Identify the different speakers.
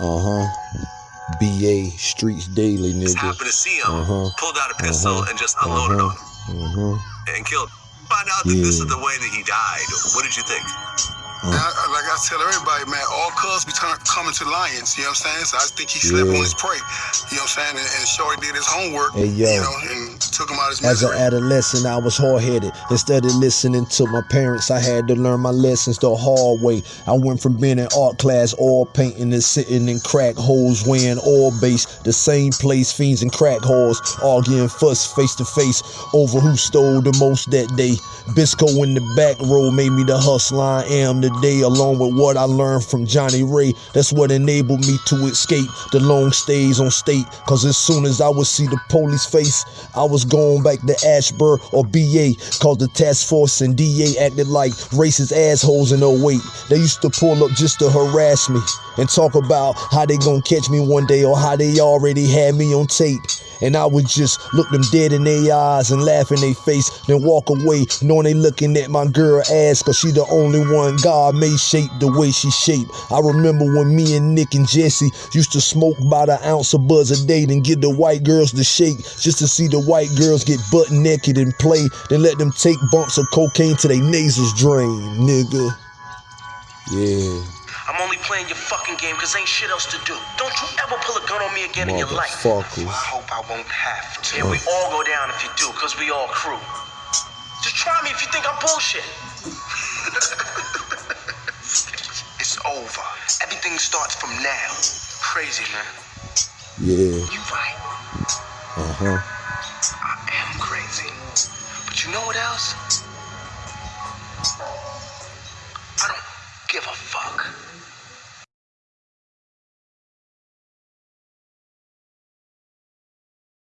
Speaker 1: Uh huh. BA Streets Daily,
Speaker 2: Just
Speaker 1: nigga.
Speaker 2: happened to see him,
Speaker 1: Uh-huh.
Speaker 2: pulled out a pistol
Speaker 1: Uh-huh.
Speaker 2: and just unloaded
Speaker 1: Uh-huh.
Speaker 2: on him
Speaker 1: Uh huh.
Speaker 2: and killed. him. Find out that this
Speaker 1: Yeah.
Speaker 2: is the way that he died. What did you think?
Speaker 3: And I, like I tell everybody, man, all cubs be turn, coming to lions. You know what I'm saying? So I think he slept
Speaker 1: Yeah.
Speaker 3: on his prey. You know what I'm saying? And, and Shorty did his homework.
Speaker 1: Hey, yo.
Speaker 3: You know, and took him out his
Speaker 1: As an adolescent, I was hard headed. Instead of listening to my parents, I had to learn my lessons the hard way. I went from being in art class, all painting, to sitting in crack holes, wearing all base. The same place, fiends and crack whores, arguing fuss face to face over who stole the most that day. Bisco in the back row made me the hustler I am today, along with what I learned from Johnny Ray. That's what enabled me to escape the long stays on state. Cause as soon as I would see the police face, I was going back to Ashburn or BA. Cause the task force and DA acted like racist assholes in 08. They used to pull up just to harass me and talk about how they gonna catch me one day or how they already had me on tape. And I would just look them dead in their eyes and laugh in their face, then walk away, knowing they looking at my girl ass, cause she the only one God made shape the way she shaped. I remember when me and Nick and Jesse used to smoke about an ounce of buzz a day, then get the white girls to shake, just to see the white girls get butt naked and play, then let them take bumps of cocaine till they nasals drain, nigga. Yeah,
Speaker 4: I'm only playing your fucking game because ain't shit else to do. Don't you ever pull a gun on me again in your life.
Speaker 1: motherfuckers.
Speaker 4: I hope I won't have to. Yeah, we all go down if you do, because we all crew. Just try me if you think I'm bullshit. it's over. Everything starts from now. Crazy, man.
Speaker 1: Yeah,
Speaker 4: You right.
Speaker 1: uh huh.
Speaker 4: I am crazy. But you know what else? I don't give a fuck.